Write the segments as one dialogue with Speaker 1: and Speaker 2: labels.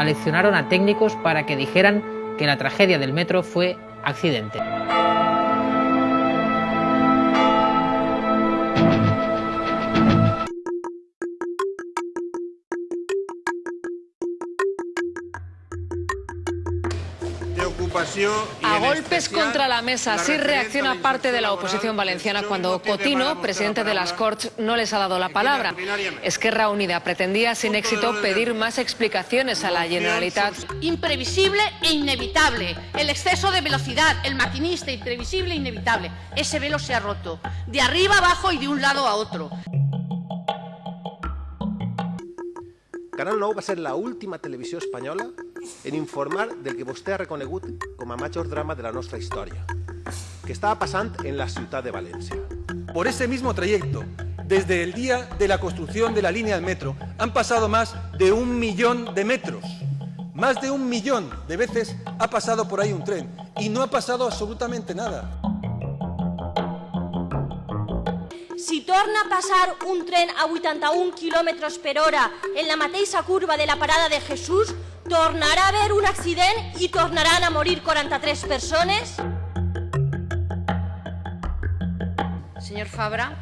Speaker 1: aleccionaron a técnicos para que dijeran que la tragedia del metro fue accidente.
Speaker 2: A golpes contra la mesa, así reacciona parte de la oposición valenciana cuando Cotino, presidente de las Corts, no les ha dado la palabra. Esquerra Unida pretendía sin éxito pedir más explicaciones a la Generalitat.
Speaker 3: Imprevisible e inevitable. El exceso de velocidad, el maquinista, imprevisible e inevitable. Ese velo se ha roto. De arriba abajo y de un lado a otro.
Speaker 4: Canal 9 va ser la última televisió espanyola en informar del que vostè ha reconegut com a major drama de la nostra història, que estava passant en la ciutat de València.
Speaker 5: Por ese mismo trayecto, desde el día de la construcción de la línea del metro, han pasado más de un millón de metros. Más de un millón de veces ha pasado por ahí un tren y no ha pasado absolutamente nada.
Speaker 6: Si torna a passar un tren a 81 km per hora en la mateixa curva de la parada de Jesús, tornarà a haver un accident i tornaran a morir 43 persones?
Speaker 3: Señor Fabra,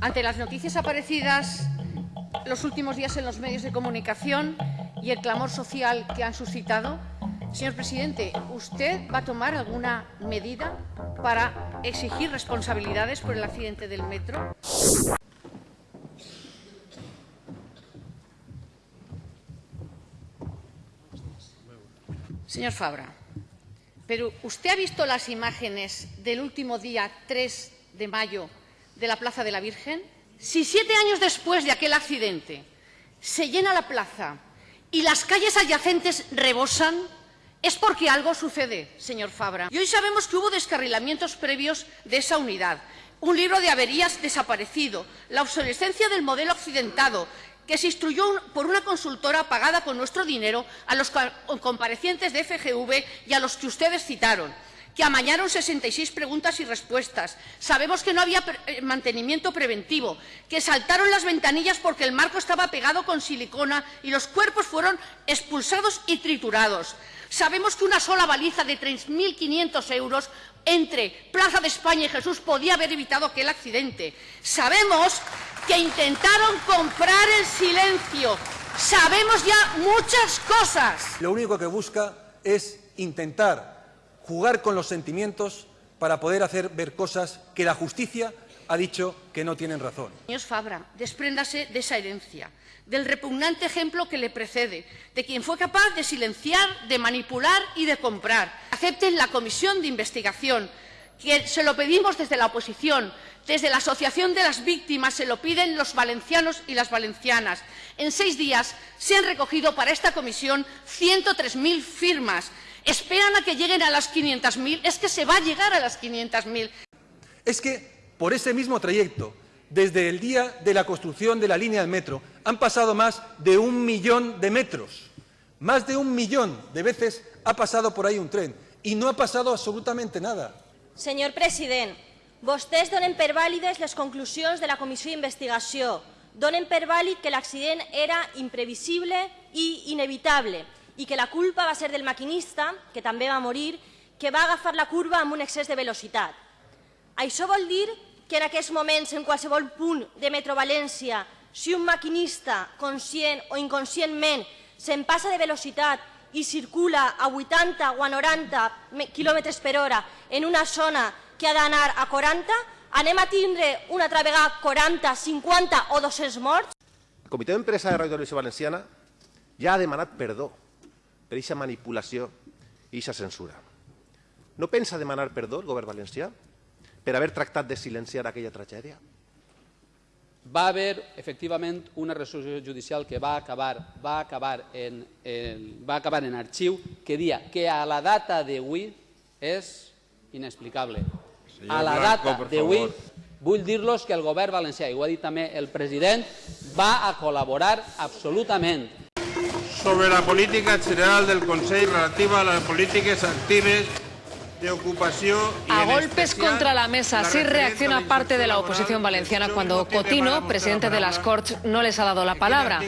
Speaker 3: ante las noticias aparecidas los últimos días en los medios de comunicación y el clamor social que han suscitado, señor presidente, ¿usted va a tomar alguna medida para exigir responsabilidades por el accidente del metro? Señor Fabra, pero ¿usted ha visto las imágenes del último día 3 de mayo de la Plaza de la Virgen? Si siete años después de aquel accidente se llena la plaza y las calles adyacentes rebosan, es porque algo sucede, señor Fabra. Y hoy sabemos que hubo descarrilamientos previos de esa unidad, un libro de averías desaparecido, la obsolescencia del modelo accidentado, que se instruyó por una consultora pagada con nuestro dinero a los comparecientes de FGV y a los que ustedes citaron que amañaron 66 preguntas y respuestas. Sabemos que no había eh, mantenimiento preventivo, que saltaron las ventanillas porque el marco estaba pegado con silicona y los cuerpos fueron expulsados y triturados. Sabemos que una sola baliza de 3.500 euros entre Plaza de España y Jesús podía haber evitado aquel accidente. Sabemos que intentaron comprar el silencio. Sabemos ya muchas cosas.
Speaker 5: Lo único que busca es intentar jugar con los sentimientos para poder hacer ver cosas que la justicia ha dicho que no tienen razón.
Speaker 3: Señor Fabra, despréndase de esa herencia, del repugnante ejemplo que le precede, de quien fue capaz de silenciar, de manipular y de comprar. Acepten la comisión de investigación, que se lo pedimos desde la oposición, desde la Asociación de las Víctimas, se lo piden los valencianos y las valencianas. En seis días se han recogido para esta comisión 103.000 firmas esperan a que lleguen a las 500.000, es que se va a llegar a las 500.000.
Speaker 5: Es que por ese mismo trayecto, desde el día de la construcción de la línea del metro, han pasado más de un millón de metros. Más de un millón de veces ha pasado por ahí un tren y no ha pasado absolutamente nada.
Speaker 6: Señor president, vostès donen per vàlides les conclusions de la comissió d'investigació. Donen per vàlid que l'accident era imprevisible i inevitable i que la culpa va ser del maquinista, que també va morir, que va agafar la curva amb un excés de velocitat. Això vol dir que en aquests moments, en qualsevol punt de Metro València, si un maquinista, conscient o inconscientment, se'n passa de velocitat i circula a 80 o a 90 km per hora en una zona que ha d'anar a 40, anem a tindre una altra vegada 40, 50 o 200 morts?
Speaker 4: El Comitè d'Empresa de Radio Televisió Valenciana ja ha demanat perdó per aquesta manipulació i aquesta censura. No pensa demanar perdó el govern valencià per haver tractat de silenciar aquella tragèdia?
Speaker 7: Va haver, efectivament, una resolució judicial que va acabar, va acabar, en, en, va acabar en arxiu que dia que a la data d'avui és inexplicable. a la data d'avui vull dir-los que el govern valencià, i ho ha dit també el president, va a col·laborar absolutament
Speaker 8: sobre la política general del Consell relativa a les polítiques actives
Speaker 2: A golpes contra la mesa, así reacciona parte de la oposición valenciana cuando Cotino, presidente de las Corts, no les ha dado la palabra.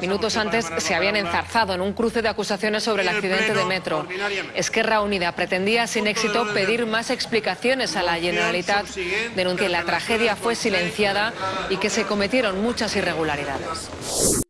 Speaker 2: Minutos antes se habían enzarzado en un cruce de acusaciones sobre el accidente de metro. Esquerra Unida pretendía sin éxito pedir más explicaciones a la Generalitat, denuncia que la tragedia fue silenciada y que se cometieron muchas irregularidades.